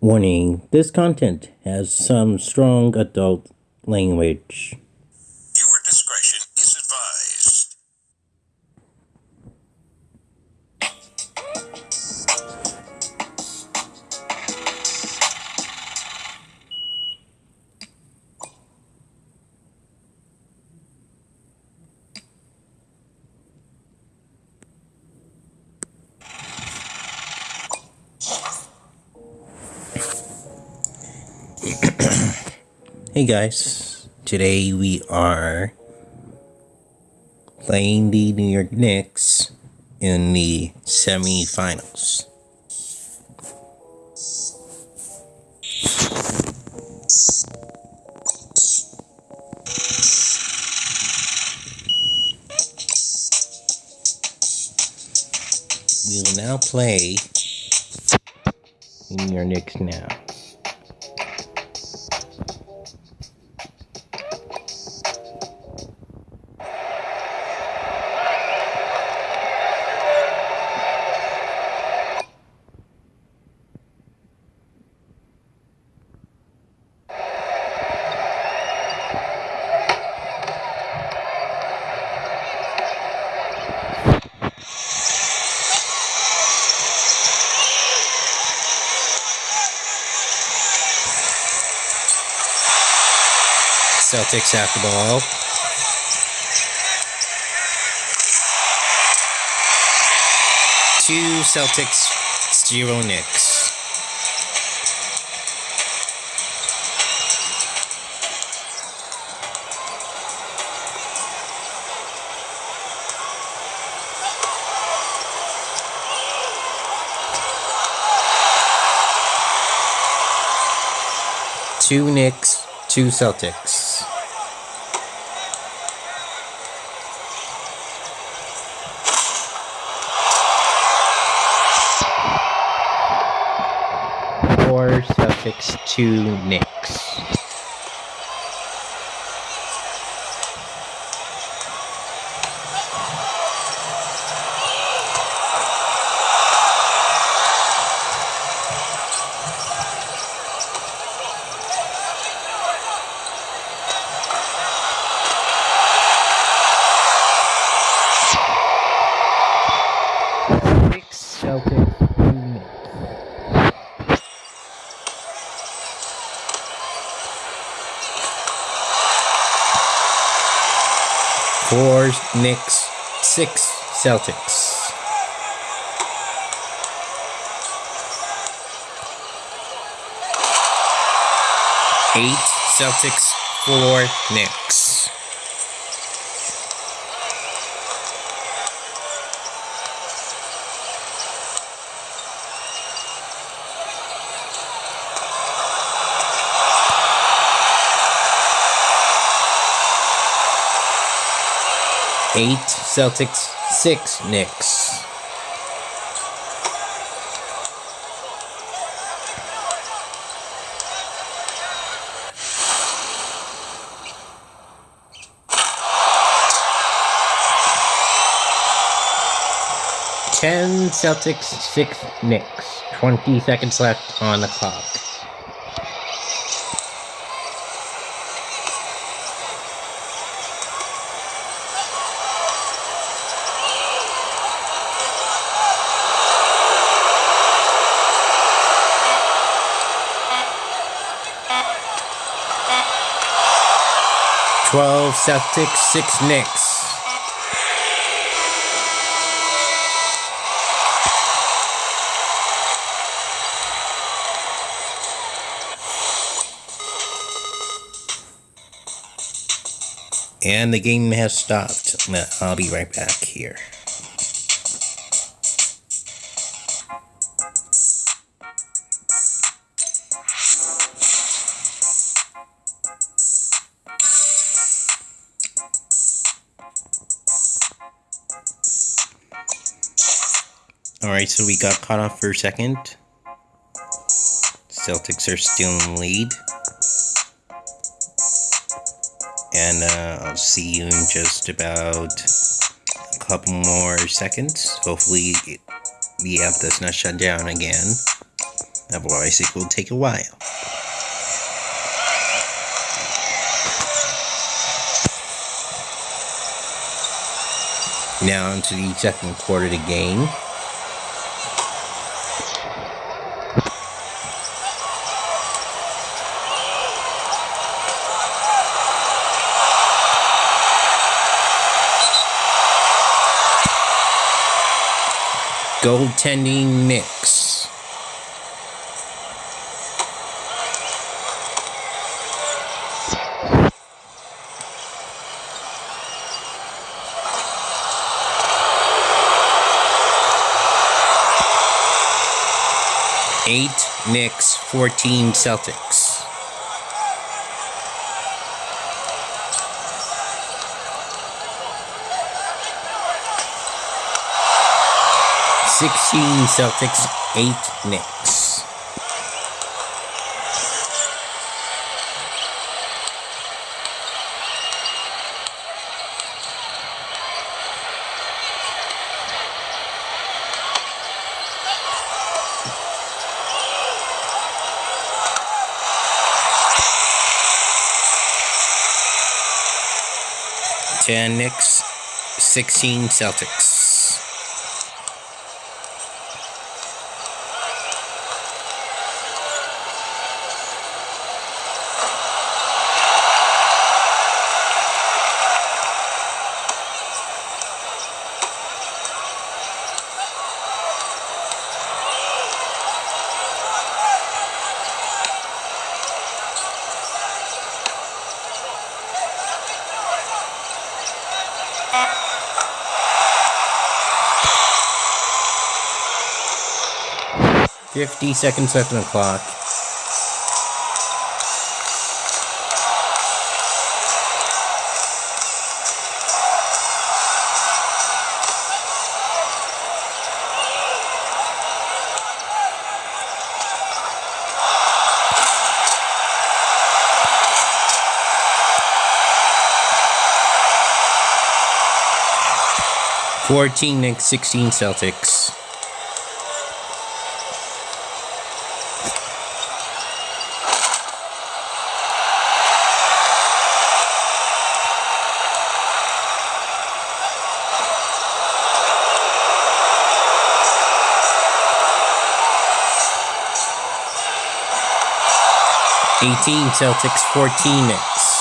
Warning this content has some strong adult language. Hey guys, today we are playing the New York Knicks in the semifinals. We will now play New York Knicks now. Celtics have the ball. Two Celtics, zero Knicks. Two Knicks, two Celtics. Four Celtics, two Knicks. Six Celtics, two Knicks. Four Knicks, six Celtics. Eight Celtics, four Knicks. Eight Celtics, six Knicks. Ten Celtics, six Knicks. Twenty seconds left on the clock. Twelve Celtics, six Knicks. And the game has stopped. I'll be right back here. So we got caught off for a second. Celtics are still in lead. And uh, I'll see you in just about a couple more seconds. Hopefully, the app does not shut down again. Otherwise, it will take a while. Now into the second quarter of the game. Goaltending Knicks. Eight Knicks, 14 Celtics. Sixteen Celtics, eight Knicks. Ten Knicks, sixteen Celtics. Fifty seconds left on the clock. Fourteen Knicks, sixteen Celtics. Eighteen Celtics, fourteen Knicks.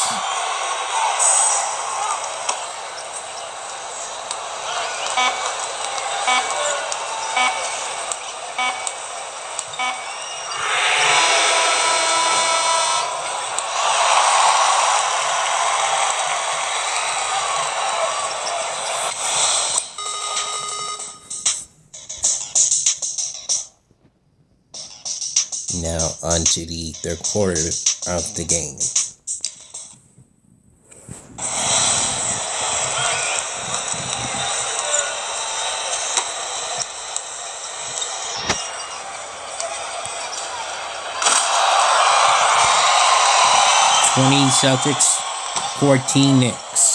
Now on to the third quarter of the game. Twenty Celtics, fourteen Knicks.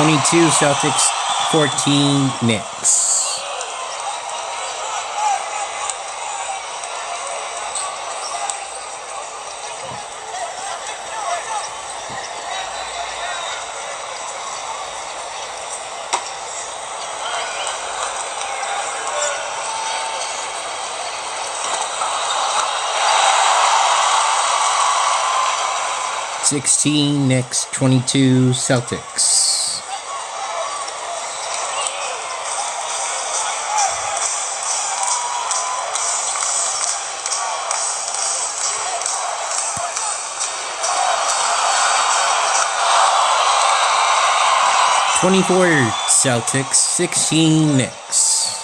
Twenty-two Celtics, fourteen Knicks. Sixteen Knicks, twenty-two Celtics. 24 Celtics, 16 Knicks.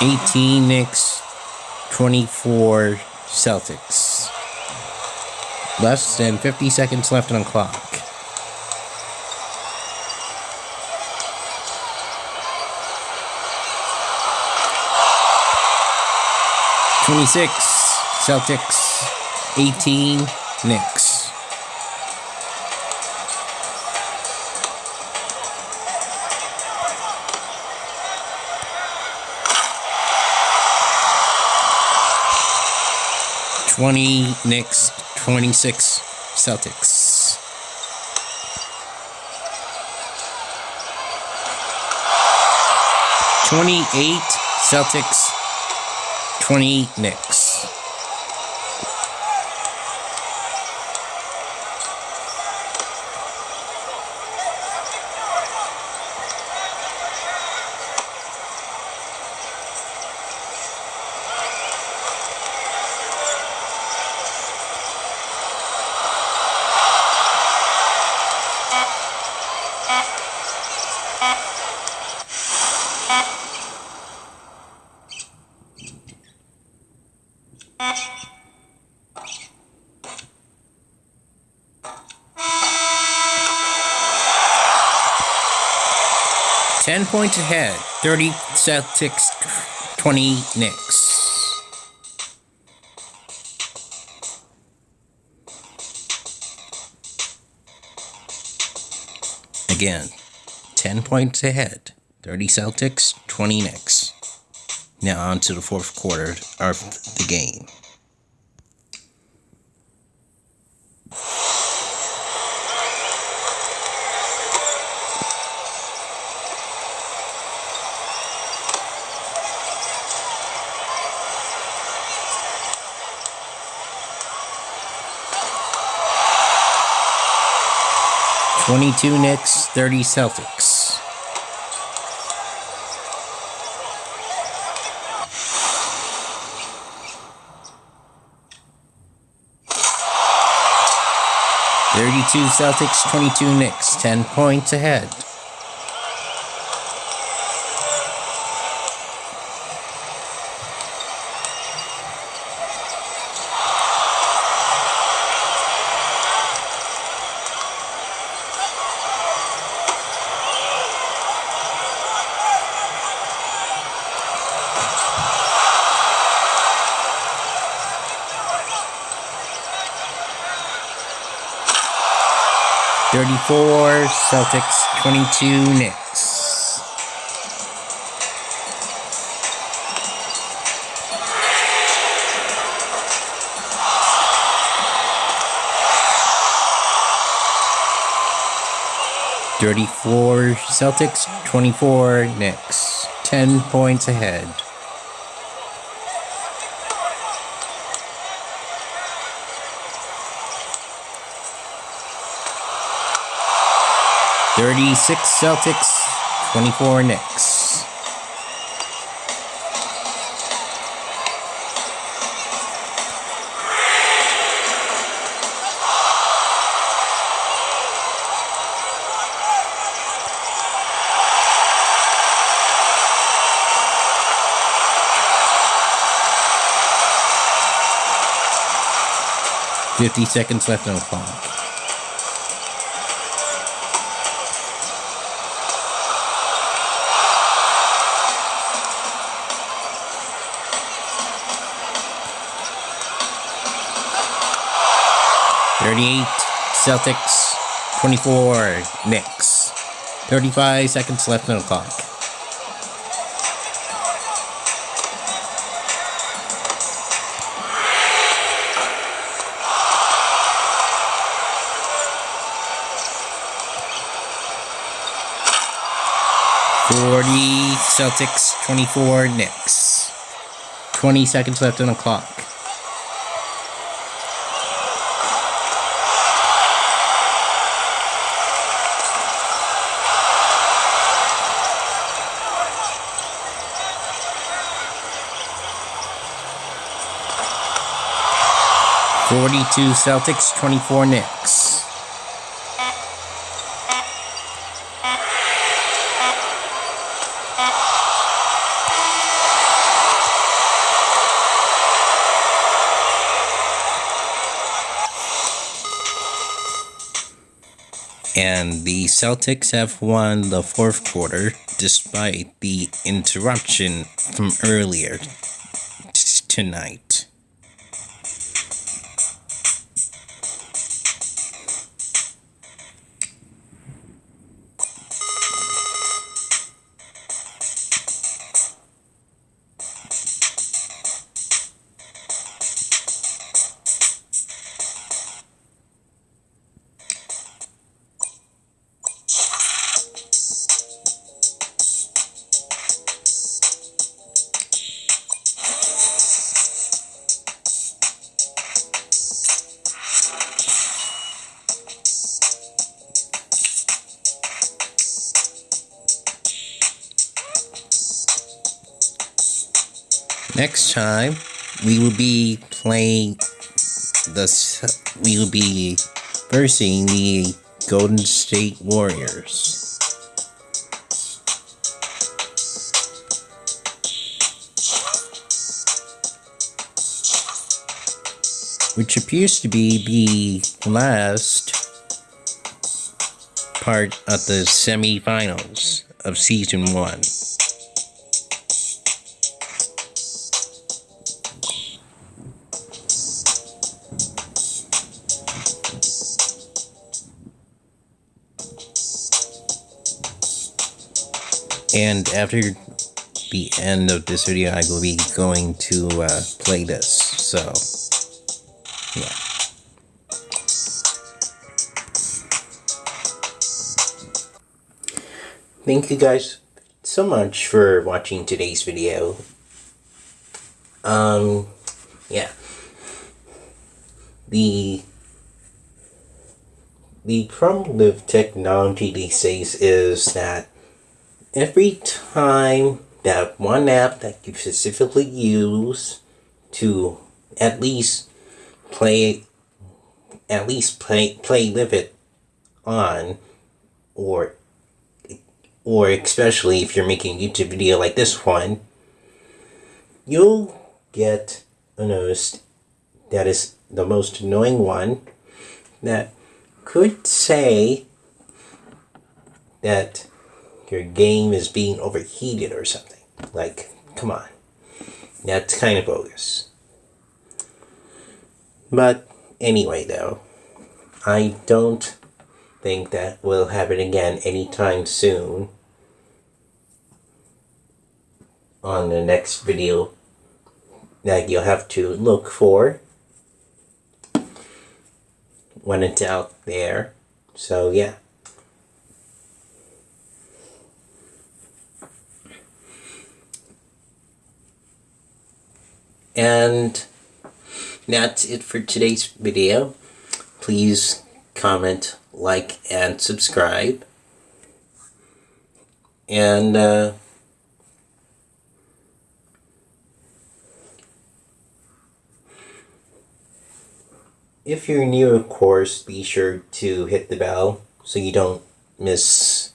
Eighteen Knicks, twenty-four Celtics. Less than 50 seconds left on the clock. Twenty-six Celtics, eighteen Knicks. Twenty Knicks, twenty-six Celtics. Twenty-eight Celtics, twenty Knicks. Points ahead. Thirty Celtics, twenty Knicks. Again, ten points ahead. Thirty Celtics, twenty Knicks. Now on to the fourth quarter of the game. Twenty-two Knicks, thirty Celtics. Thirty-two Celtics, twenty-two Knicks, ten points ahead. Thirty-four Celtics, twenty-two Knicks. Thirty-four Celtics, twenty-four Knicks. Ten points ahead. Thirty-six Celtics, twenty-four Knicks. Fifty seconds left on the clock. Thirty-eight Celtics, twenty-four Knicks. Thirty-five seconds left on the clock. Forty Celtics, twenty-four Knicks. Twenty seconds left on the clock. 42 Celtics, 24 Knicks. and the Celtics have won the fourth quarter despite the interruption from earlier tonight. Next time, we will be playing the. We will be versing the Golden State Warriors. Which appears to be the last part of the semifinals of season one. And after the end of this video, I will be going to uh, play this. So, yeah. Thank you guys so much for watching today's video. Um, yeah. The the problem with technology these days is that every time that one app that you specifically use to at least play at least play play with it on or or especially if you're making a YouTube video like this one you'll get a notice that is the most annoying one that could say that your game is being overheated or something. Like, come on. That's kind of bogus. But anyway, though, I don't think that we'll happen again anytime soon on the next video that you'll have to look for when it's out there. So, yeah. And that's it for today's video. Please comment, like, and subscribe. And, uh, if you're new, of course, be sure to hit the bell so you don't miss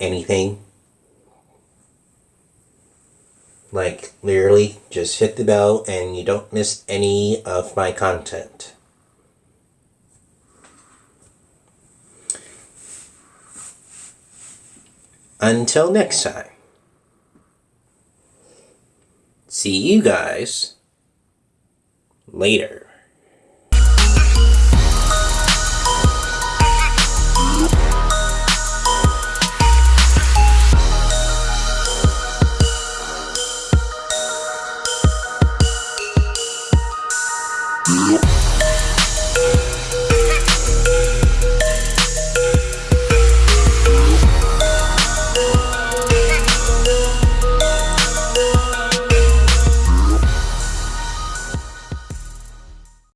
anything. Like, literally, just hit the bell and you don't miss any of my content. Until next time. See you guys later.